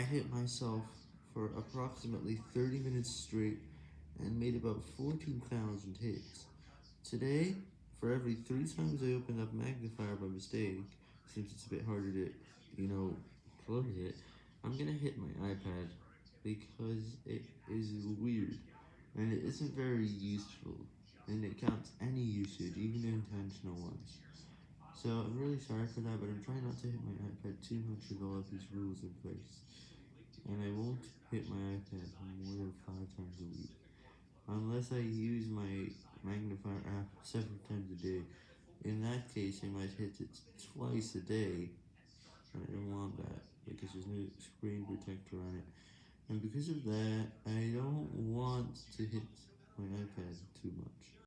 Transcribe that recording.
I hit myself for approximately 30 minutes straight and made about 14,000 hits. Today, for every 3 times I open up Magnifier by mistake, since it's a bit harder to, you know, close it, I'm gonna hit my iPad, because it is weird, and it isn't very useful, and it counts any usage, even intentional ones. So, I'm really sorry for that, but I'm trying not to hit my iPad too much with all of these rules in place. And I won't hit my iPad more than 5 times a week, unless I use my magnifier app 7 times a day. In that case, I might hit it twice a day, I don't want that, because there's no screen protector on it. And because of that, I don't want to hit my iPad too much.